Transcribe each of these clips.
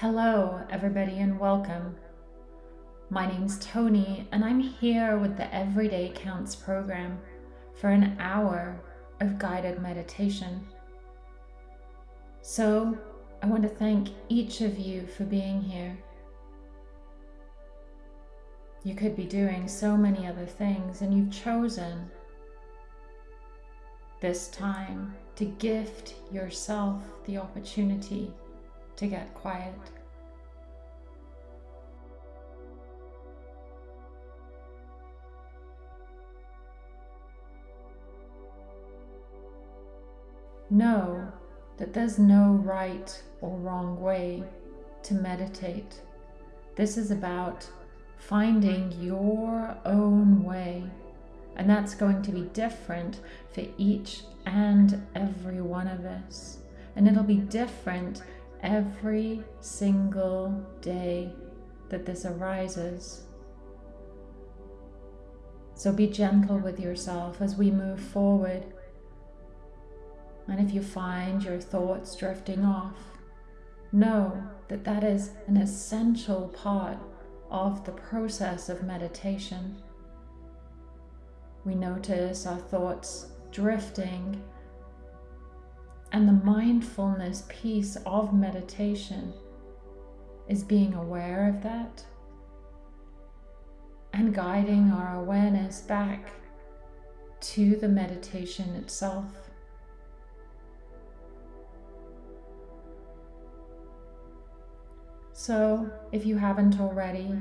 Hello, everybody, and welcome. My name's Tony, and I'm here with the Everyday Counts program for an hour of guided meditation. So, I want to thank each of you for being here. You could be doing so many other things, and you've chosen this time to gift yourself the opportunity to get quiet. Know that there's no right or wrong way to meditate. This is about finding your own way, and that's going to be different for each and every one of us. And it'll be different every single day that this arises. So be gentle with yourself as we move forward. And if you find your thoughts drifting off, know that that is an essential part of the process of meditation. We notice our thoughts drifting and the mindfulness piece of meditation is being aware of that and guiding our awareness back to the meditation itself. So, if you haven't already,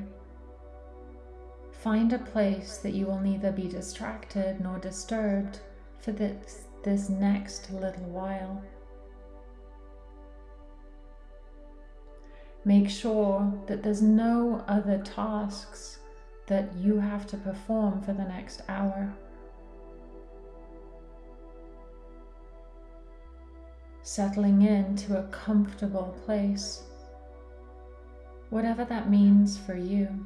find a place that you will neither be distracted nor disturbed for this this next little while. Make sure that there's no other tasks that you have to perform for the next hour. Settling into a comfortable place, whatever that means for you.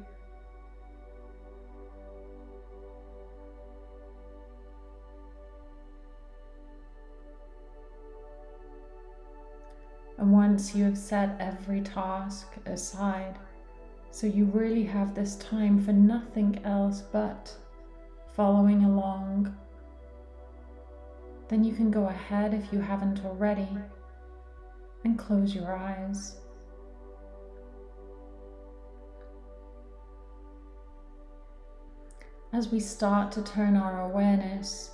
And once you have set every task aside, so you really have this time for nothing else but following along, then you can go ahead if you haven't already and close your eyes. As we start to turn our awareness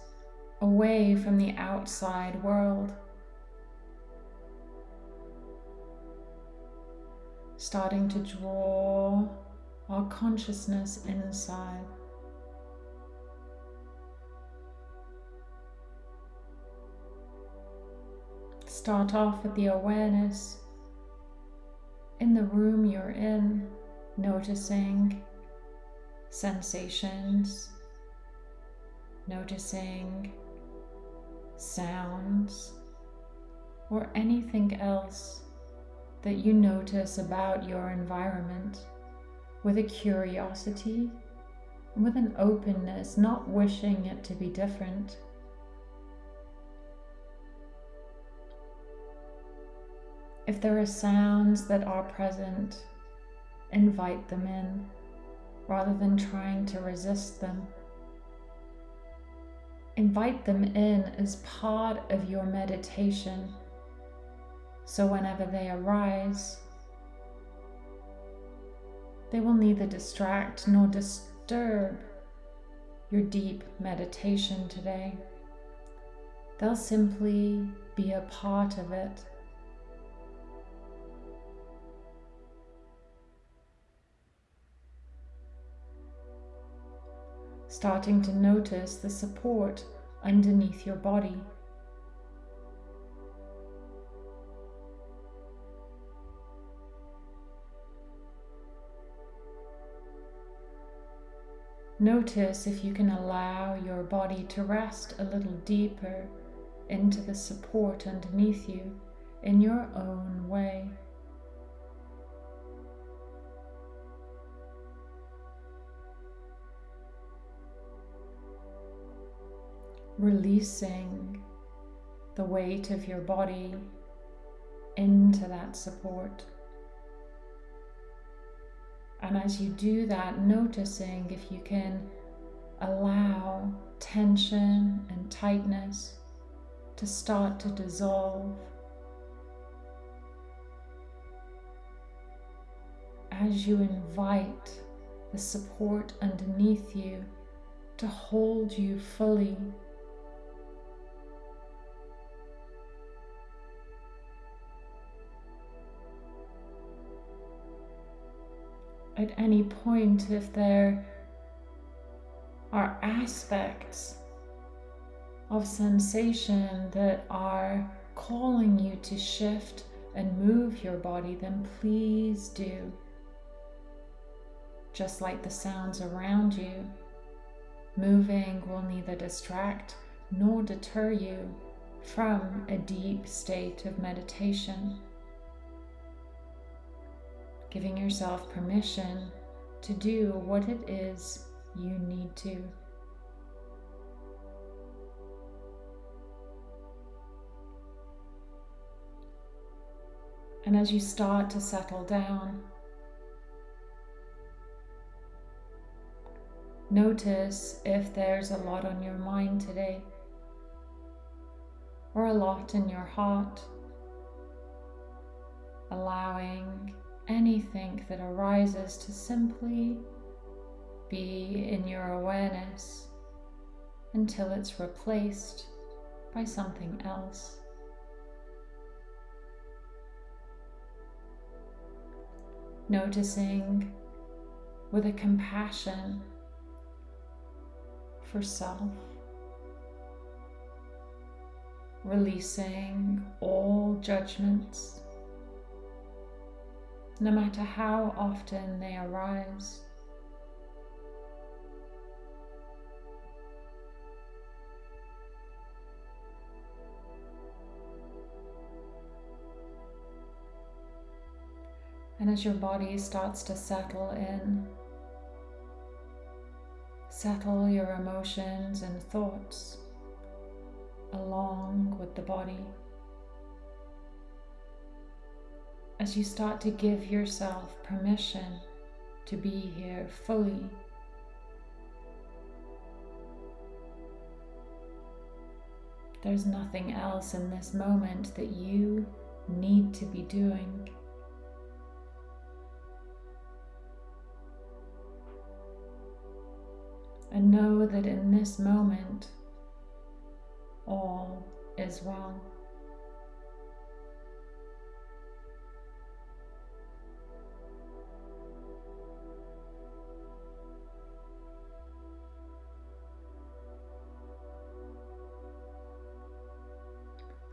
away from the outside world starting to draw our consciousness inside. Start off with the awareness in the room you're in, noticing sensations, noticing sounds, or anything else that you notice about your environment with a curiosity, with an openness, not wishing it to be different. If there are sounds that are present, invite them in rather than trying to resist them. Invite them in as part of your meditation so whenever they arise, they will neither distract nor disturb your deep meditation today. They'll simply be a part of it. Starting to notice the support underneath your body. Notice if you can allow your body to rest a little deeper into the support underneath you in your own way. Releasing the weight of your body into that support. And as you do that, noticing if you can allow tension and tightness to start to dissolve. As you invite the support underneath you to hold you fully. At any point, if there are aspects of sensation that are calling you to shift and move your body, then please do. Just like the sounds around you, moving will neither distract nor deter you from a deep state of meditation. Giving yourself permission to do what it is you need to. And as you start to settle down, notice if there's a lot on your mind today or a lot in your heart, allowing anything that arises to simply be in your awareness until it's replaced by something else. noticing with a compassion for self, releasing all judgments, no matter how often they arise. And as your body starts to settle in, settle your emotions and thoughts along with the body. As you start to give yourself permission to be here fully. There's nothing else in this moment that you need to be doing. and know that in this moment all is well.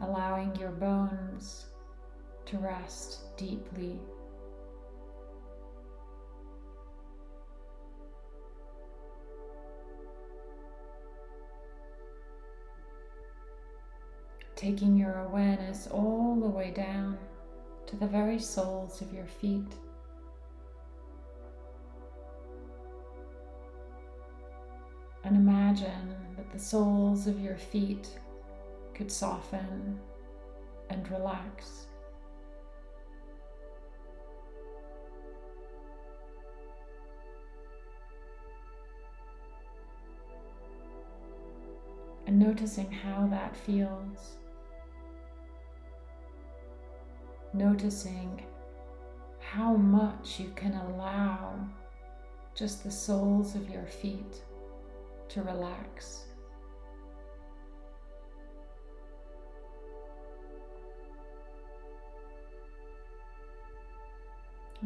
Allowing your bones to rest deeply taking your awareness all the way down to the very soles of your feet. And imagine that the soles of your feet could soften and relax. And noticing how that feels. noticing how much you can allow just the soles of your feet to relax.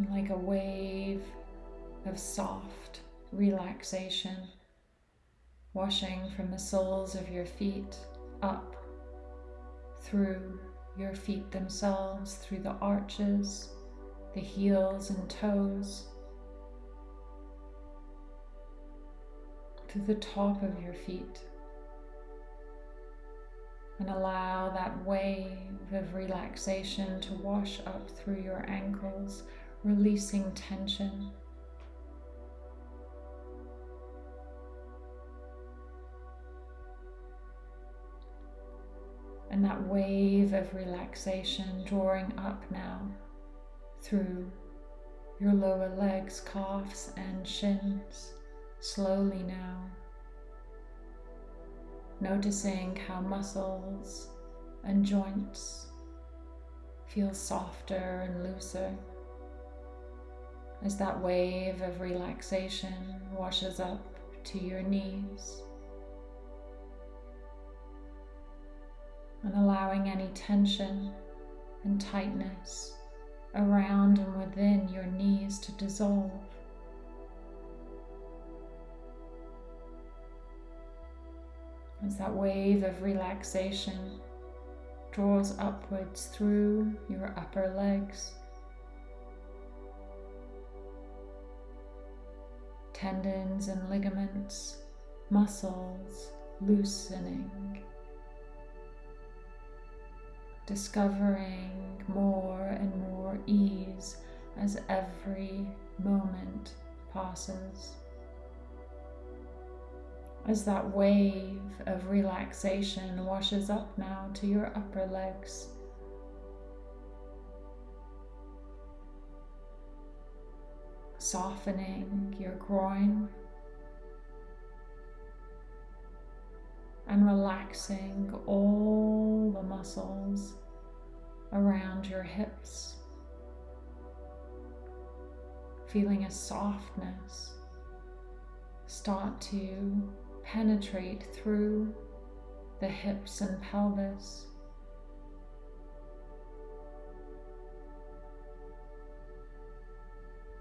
Like a wave of soft relaxation washing from the soles of your feet up through your feet themselves through the arches, the heels and toes, to the top of your feet. And allow that wave of relaxation to wash up through your ankles, releasing tension. and that wave of relaxation drawing up now through your lower legs, calves, and shins slowly now. Noticing how muscles and joints feel softer and looser as that wave of relaxation washes up to your knees. And allowing any tension and tightness around and within your knees to dissolve. As that wave of relaxation draws upwards through your upper legs. Tendons and ligaments, muscles loosening discovering more and more ease as every moment passes. As that wave of relaxation washes up now to your upper legs. Softening your groin and relaxing all the muscles around your hips, feeling a softness start to penetrate through the hips and pelvis.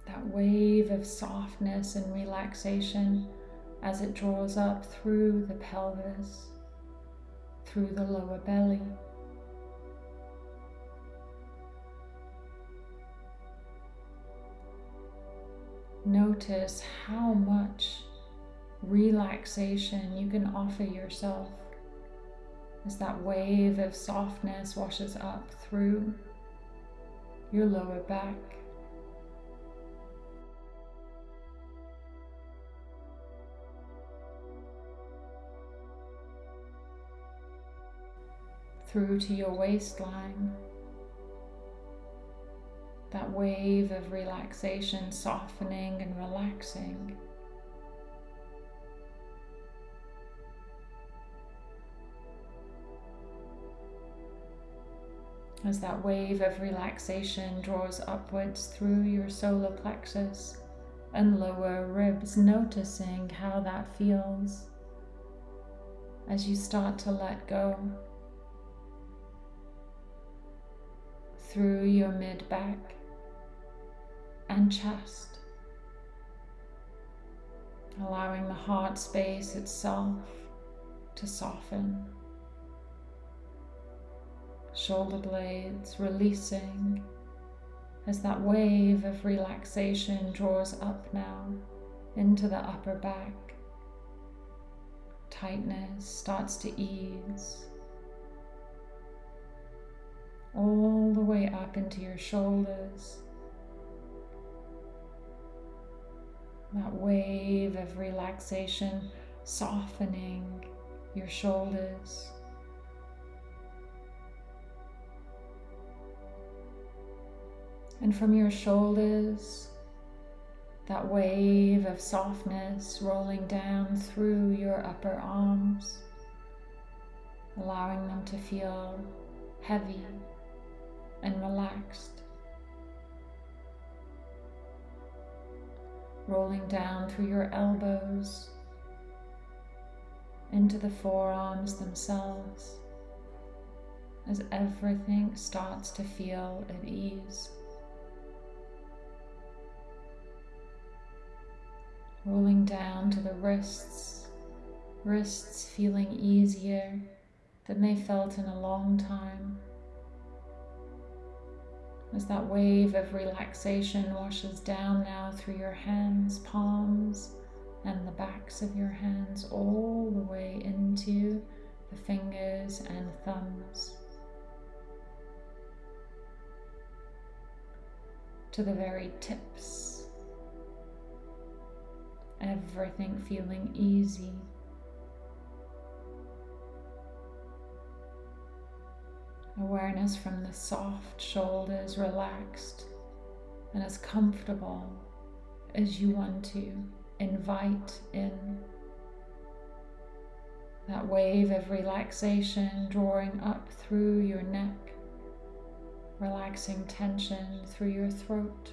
That wave of softness and relaxation as it draws up through the pelvis, through the lower belly. Notice how much relaxation you can offer yourself as that wave of softness washes up through your lower back. Through to your waistline. That wave of relaxation softening and relaxing. As that wave of relaxation draws upwards through your solar plexus and lower ribs, noticing how that feels as you start to let go. Through your mid back and chest, allowing the heart space itself to soften. Shoulder blades releasing as that wave of relaxation draws up now into the upper back. Tightness starts to ease all the way up into your shoulders. That wave of relaxation softening your shoulders. And from your shoulders, that wave of softness rolling down through your upper arms, allowing them to feel heavy and relaxed. Rolling down through your elbows into the forearms themselves as everything starts to feel at ease. Rolling down to the wrists, wrists feeling easier than they felt in a long time as that wave of relaxation washes down now through your hands, palms, and the backs of your hands, all the way into the fingers and thumbs. To the very tips. Everything feeling easy. Awareness from the soft shoulders relaxed and as comfortable as you want to invite in that wave of relaxation drawing up through your neck, relaxing tension through your throat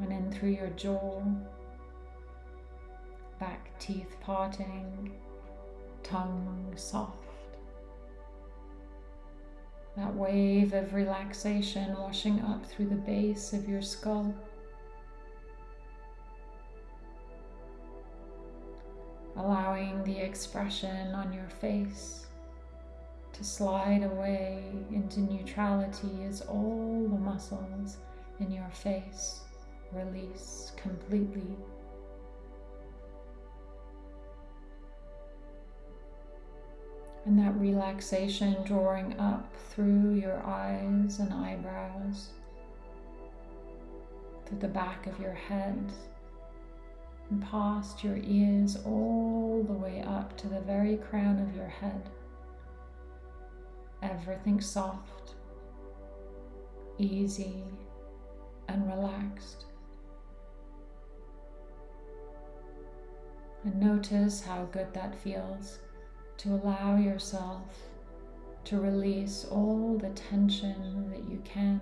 and in through your jaw, back teeth parting, tongue soft. That wave of relaxation washing up through the base of your skull. Allowing the expression on your face to slide away into neutrality as all the muscles in your face release completely. And that relaxation drawing up through your eyes and eyebrows, through the back of your head, and past your ears all the way up to the very crown of your head. Everything soft, easy, and relaxed. And notice how good that feels to allow yourself to release all the tension that you can.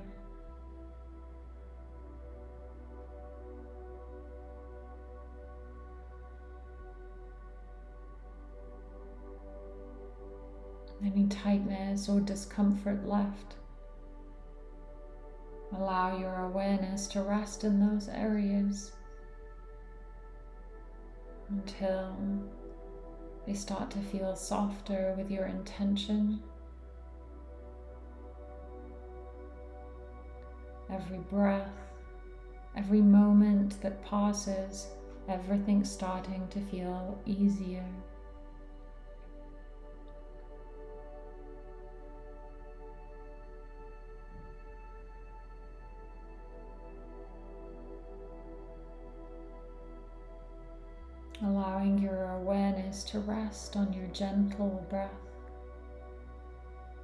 Any tightness or discomfort left. Allow your awareness to rest in those areas until they start to feel softer with your intention. Every breath, every moment that passes, everything starting to feel easier. Allowing your awareness to rest on your gentle breath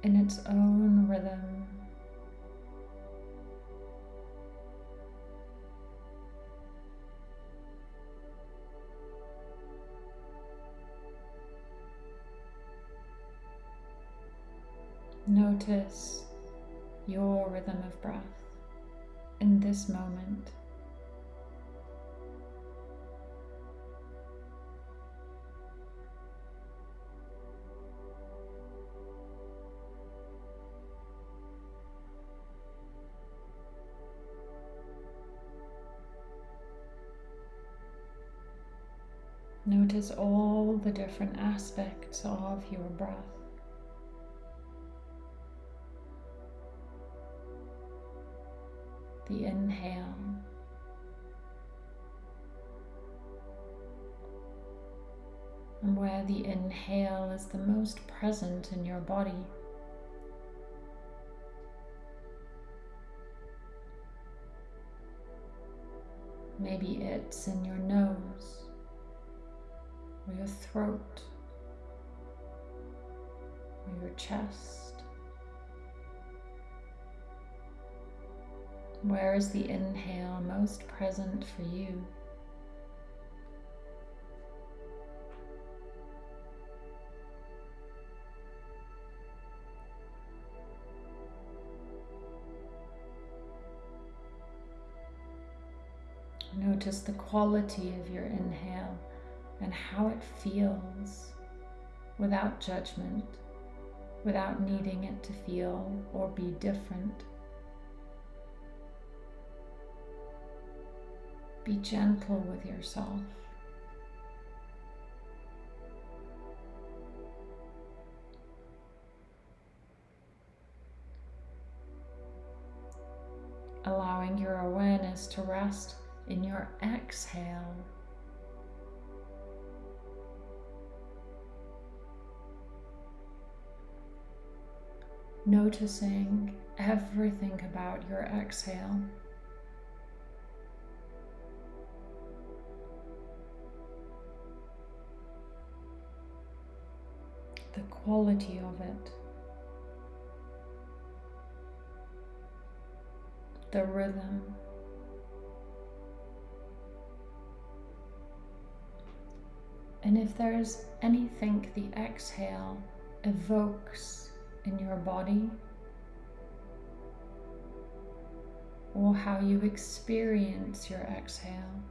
in its own rhythm. Notice your rhythm of breath in this moment. Notice all the different aspects of your breath. The inhale. And where the inhale is the most present in your body. Maybe it's in your nose or your throat or your chest? Where is the inhale most present for you? Notice the quality of your inhale and how it feels without judgment, without needing it to feel or be different. Be gentle with yourself. Allowing your awareness to rest in your exhale. Noticing everything about your exhale. The quality of it. the rhythm. And if there's anything the exhale evokes in your body, or how you experience your exhale,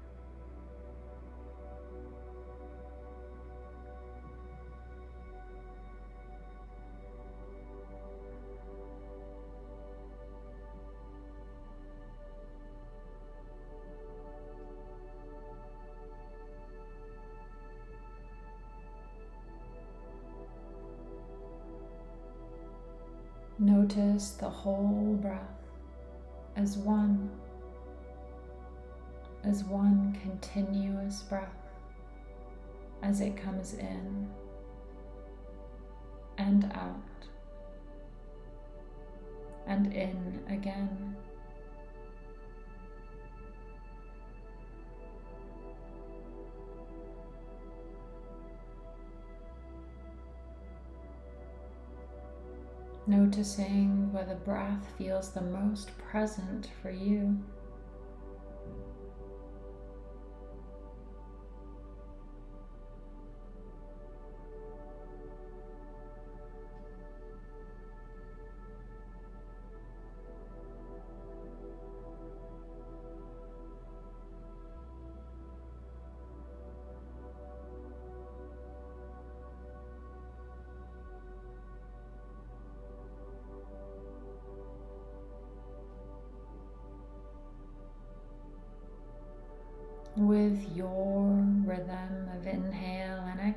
Notice the whole breath as one, as one continuous breath as it comes in and out and in again. Noticing where the breath feels the most present for you.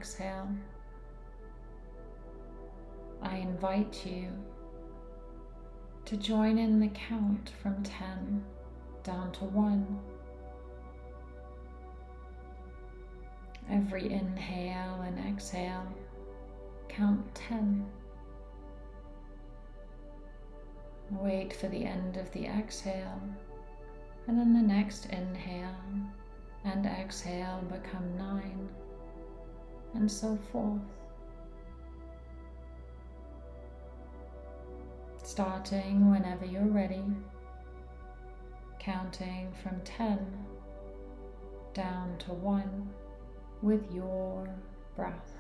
Exhale, I invite you to join in the count from 10 down to 1. Every inhale and exhale, count 10. Wait for the end of the exhale, and then the next inhale and exhale become nine, and so forth. Starting whenever you're ready, counting from 10 down to 1 with your breath.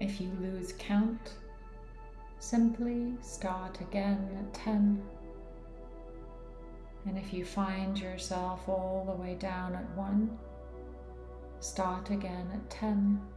If you lose count, simply start again at 10 and if you find yourself all the way down at one, start again at 10.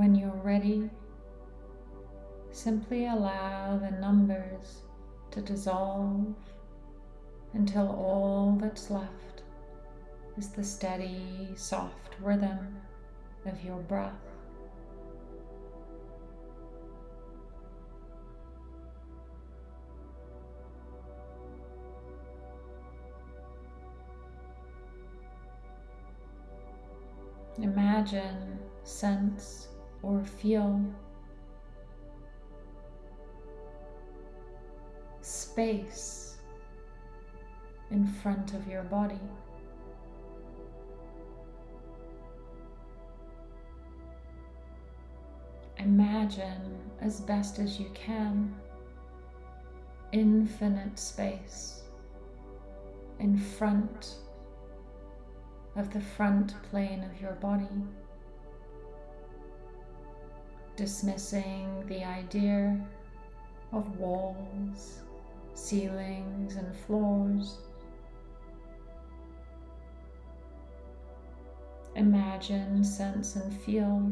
When you're ready, simply allow the numbers to dissolve until all that's left is the steady, soft rhythm of your breath. Imagine, sense, or feel space in front of your body. Imagine as best as you can infinite space in front of the front plane of your body, dismissing the idea of walls, ceilings, and floors. Imagine, sense, and feel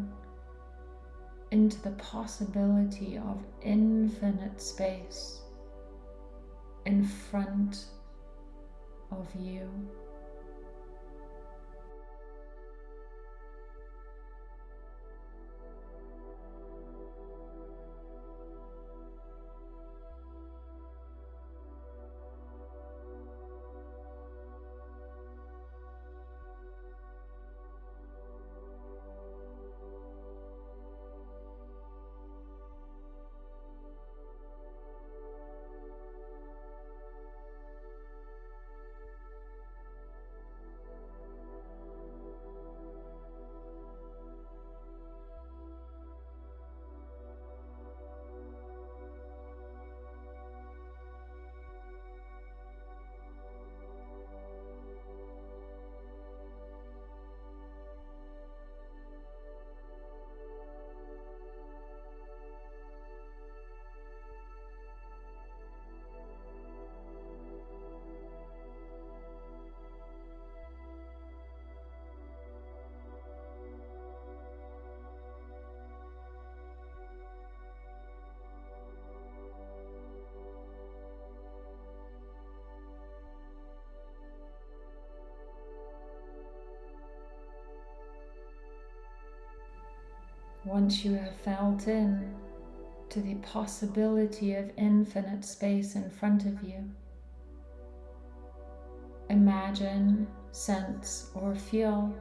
into the possibility of infinite space in front of you. Once you have felt in to the possibility of infinite space in front of you, imagine, sense, or feel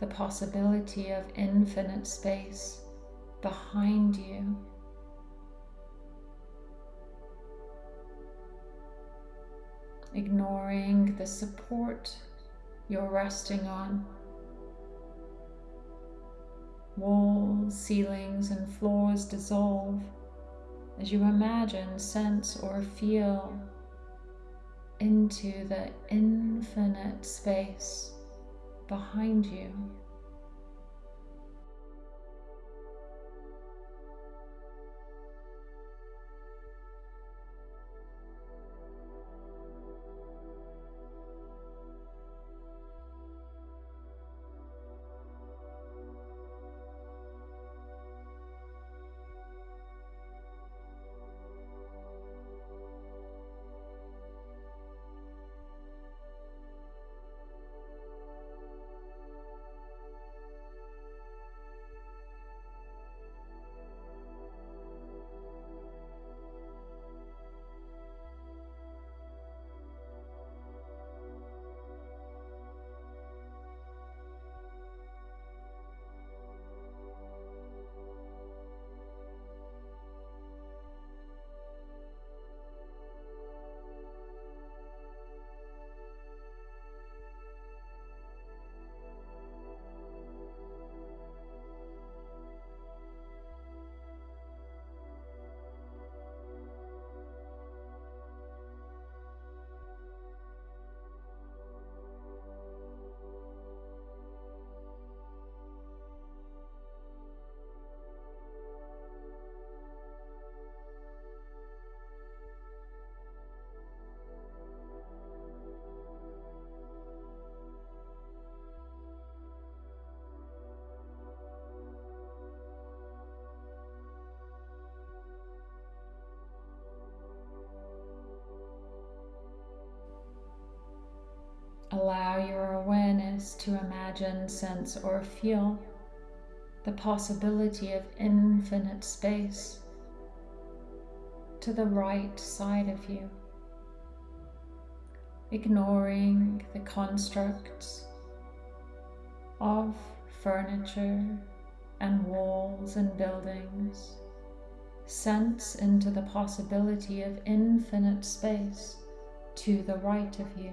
the possibility of infinite space behind you. Ignoring the support you're resting on Walls, ceilings, and floors dissolve as you imagine, sense, or feel into the infinite space behind you. Allow your awareness to imagine, sense, or feel the possibility of infinite space to the right side of you, ignoring the constructs of furniture and walls and buildings. Sense into the possibility of infinite space to the right of you.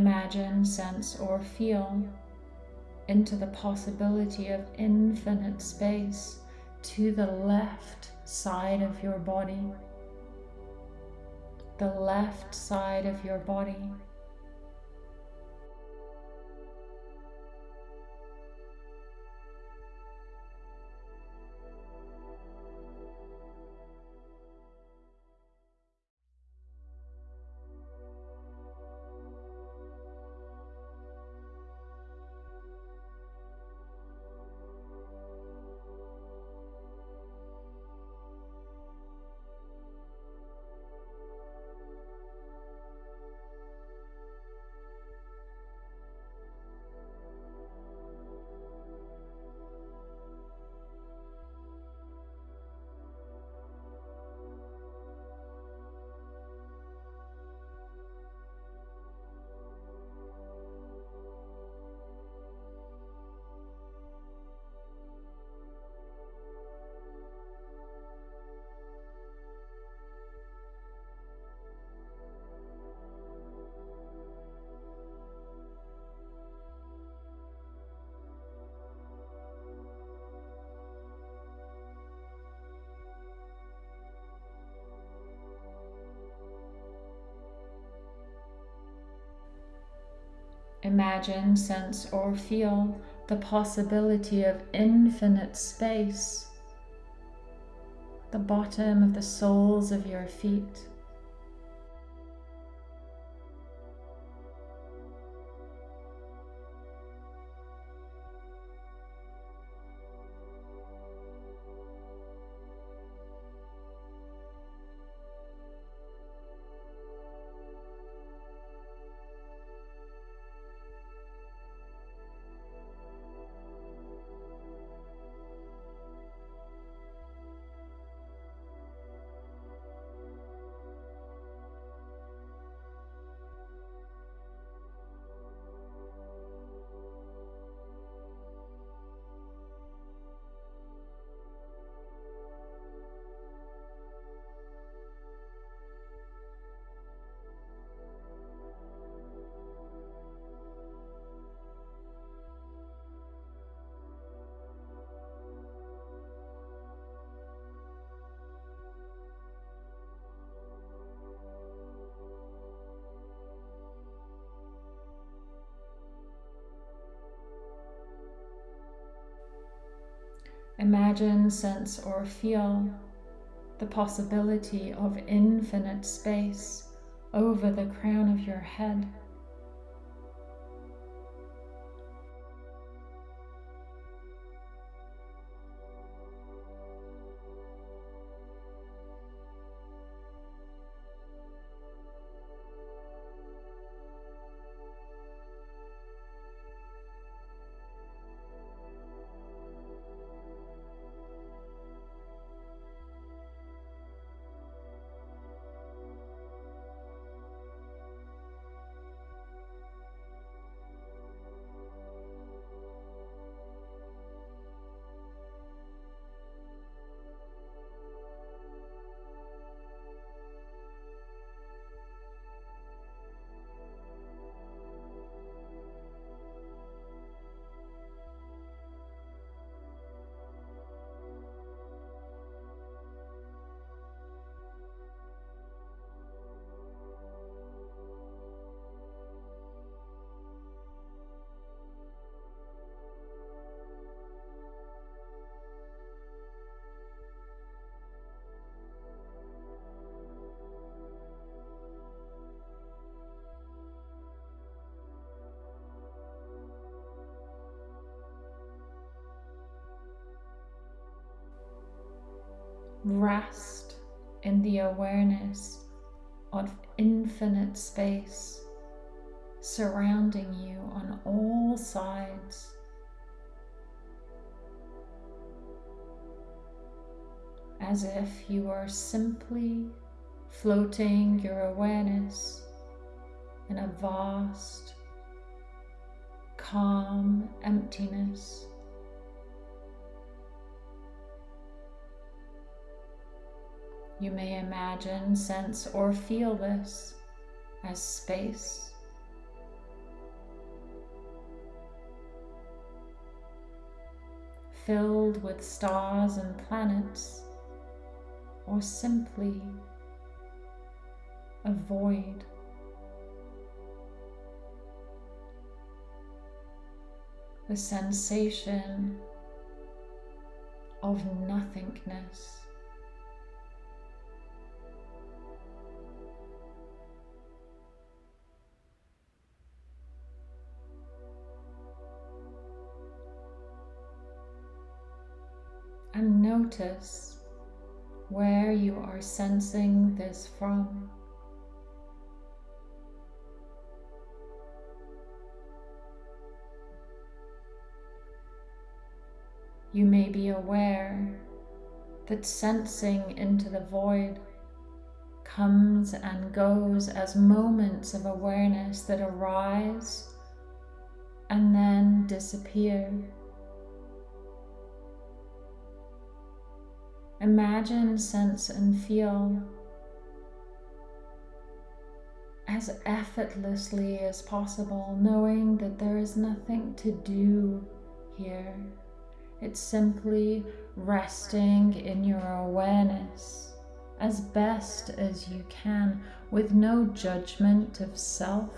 Imagine, sense, or feel into the possibility of infinite space to the left side of your body. The left side of your body. Imagine, sense, or feel the possibility of infinite space, the bottom of the soles of your feet. Imagine, sense, or feel the possibility of infinite space over the crown of your head. Rest in the awareness of infinite space surrounding you on all sides. As if you are simply floating your awareness in a vast, calm emptiness. You may imagine, sense, or feel this as space. Filled with stars and planets, or simply a void. The sensation of nothingness. Notice where you are sensing this from. You may be aware that sensing into the void comes and goes as moments of awareness that arise and then disappear. Imagine, sense, and feel as effortlessly as possible, knowing that there is nothing to do here. It's simply resting in your awareness as best as you can with no judgment of self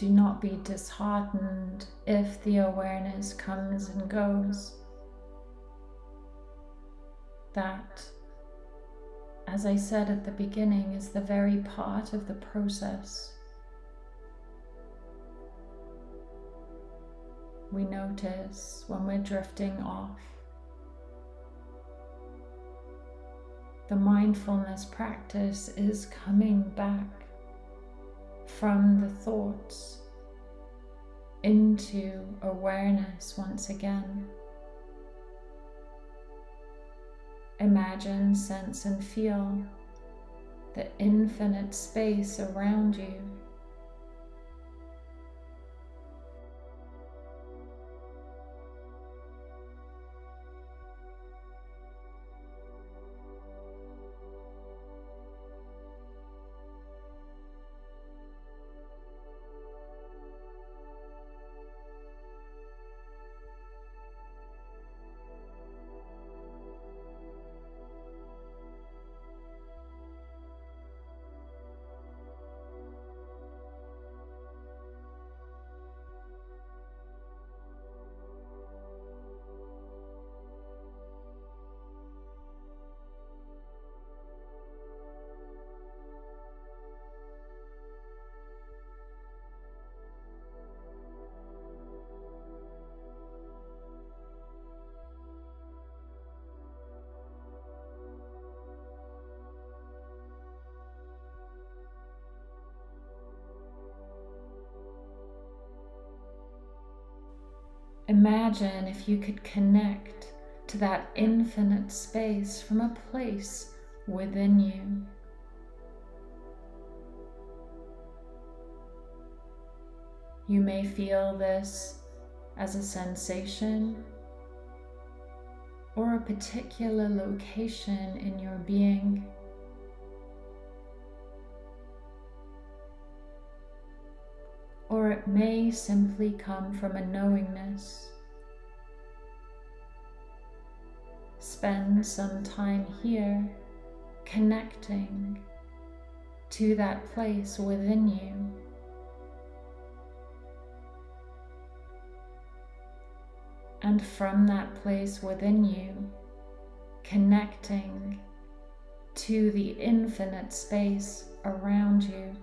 Do not be disheartened if the awareness comes and goes. That as I said at the beginning, is the very part of the process. We notice when we're drifting off. The mindfulness practice is coming back from the thoughts into awareness once again. Imagine, sense, and feel the infinite space around you. Imagine if you could connect to that infinite space from a place within you. You may feel this as a sensation or a particular location in your being. May simply come from a knowingness. Spend some time here connecting to that place within you. And from that place within you, connecting to the infinite space around you.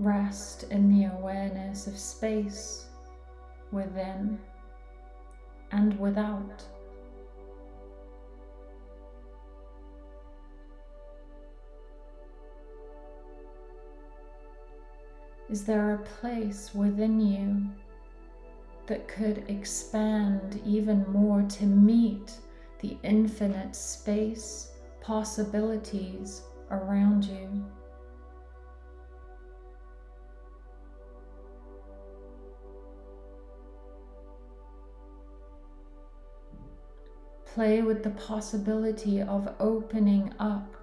Rest in the awareness of space within and without. Is there a place within you that could expand even more to meet the infinite space possibilities around you? Play with the possibility of opening up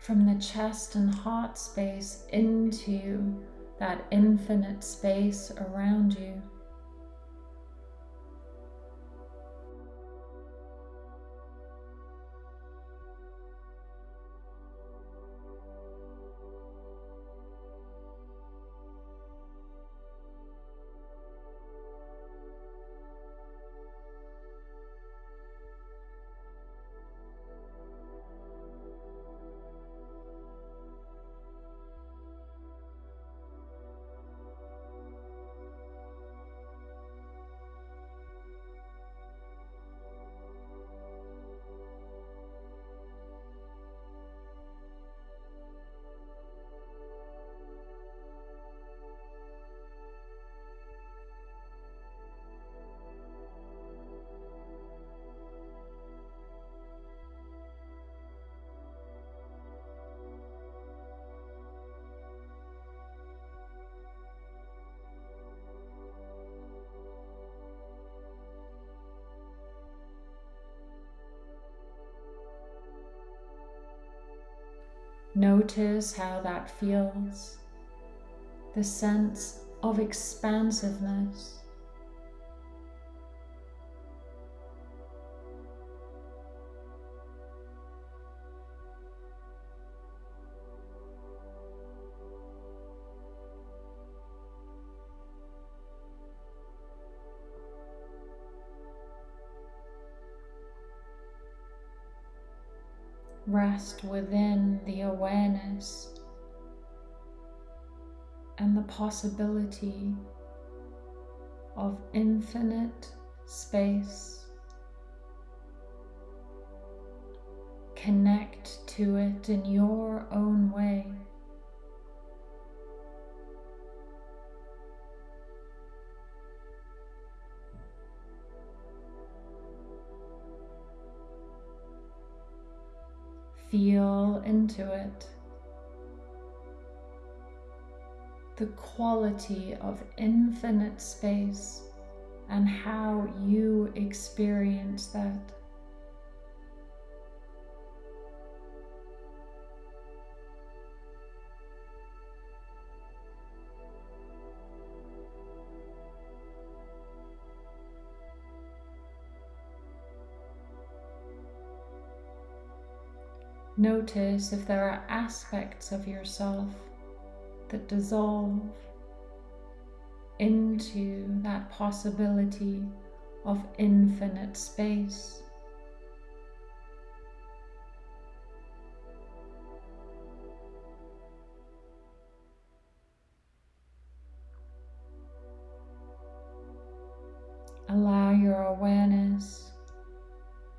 from the chest and heart space into that infinite space around you. Notice how that feels. The sense of expansiveness. Rest within the awareness and the possibility of infinite space. Connect to it in your own way. Feel into it. The quality of infinite space and how you experience that. Notice if there are aspects of yourself that dissolve into that possibility of infinite space. Allow your awareness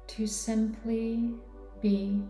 to simply be.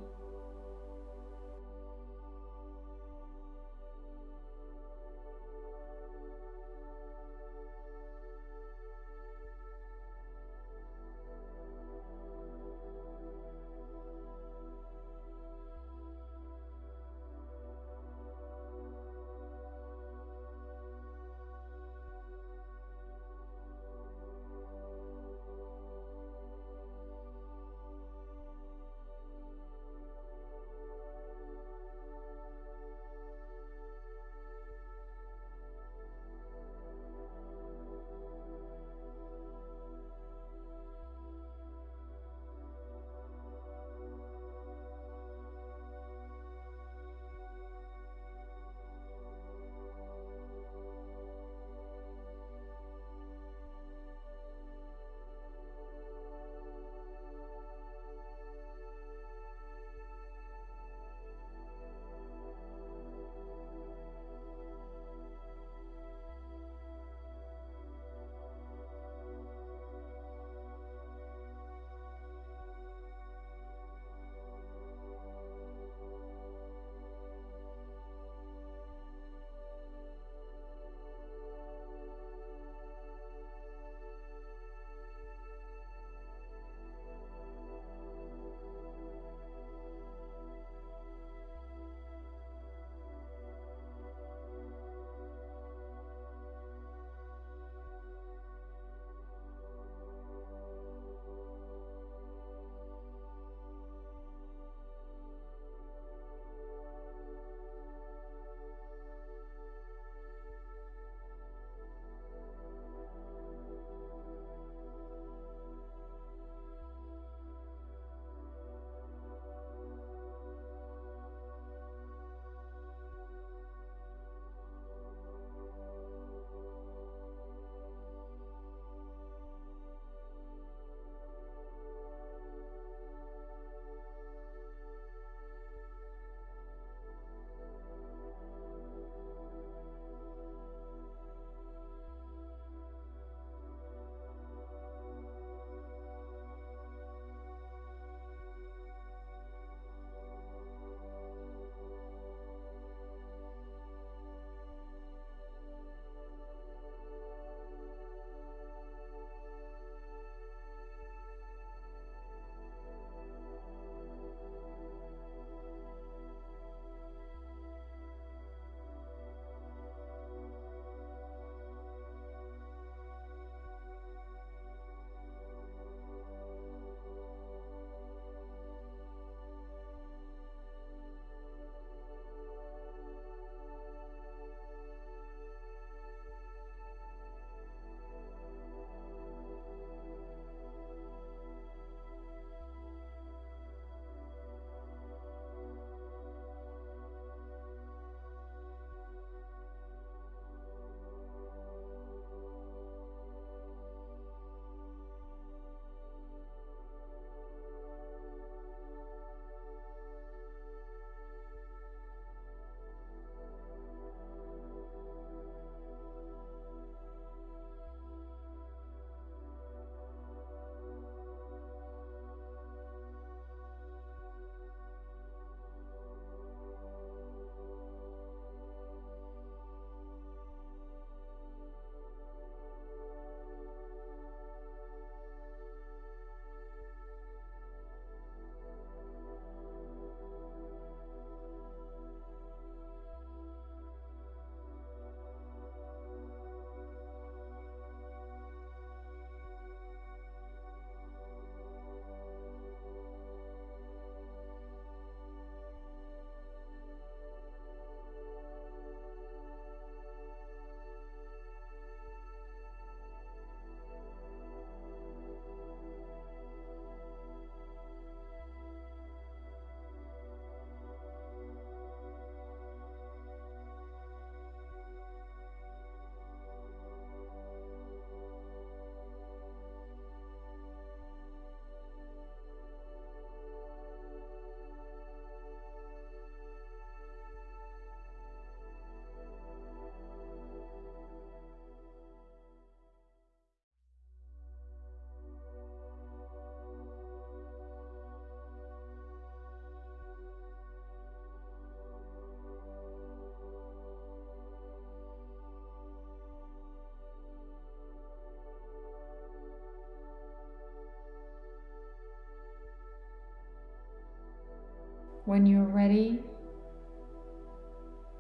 When you're ready,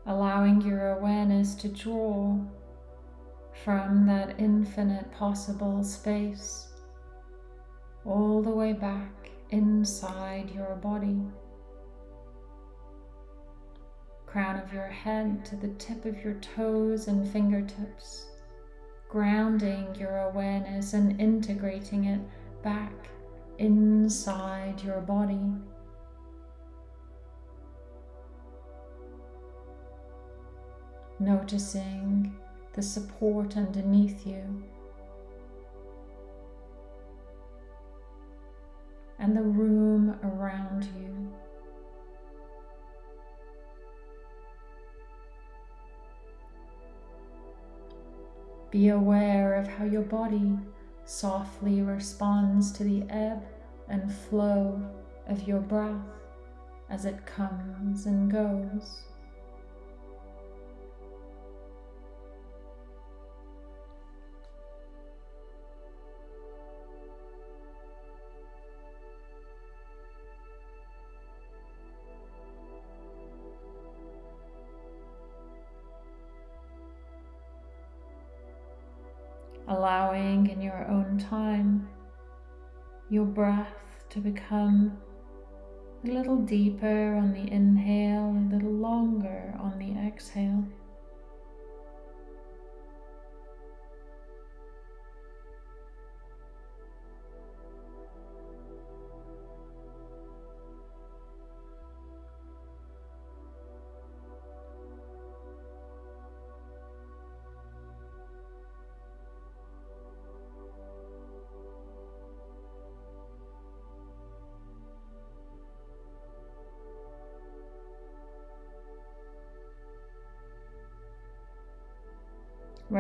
allowing your awareness to draw from that infinite possible space all the way back inside your body. Crown of your head to the tip of your toes and fingertips, grounding your awareness and integrating it back inside your body. Noticing the support underneath you and the room around you. Be aware of how your body softly responds to the ebb and flow of your breath as it comes and goes. Time your breath to become a little deeper on the inhale, a little longer on the exhale.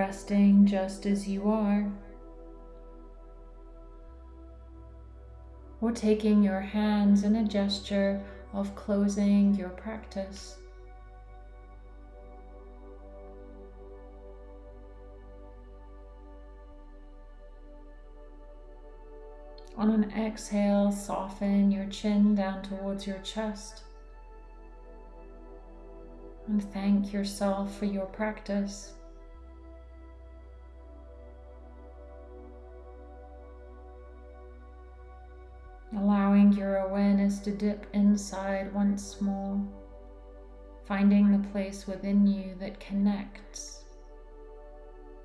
Resting just as you are, or taking your hands in a gesture of closing your practice. On an exhale, soften your chin down towards your chest. And thank yourself for your practice. Allowing your awareness to dip inside once more, finding the place within you that connects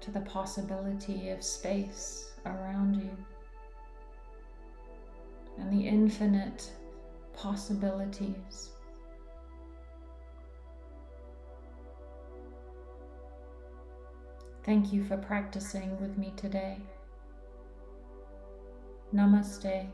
to the possibility of space around you and the infinite possibilities. Thank you for practicing with me today. Namaste.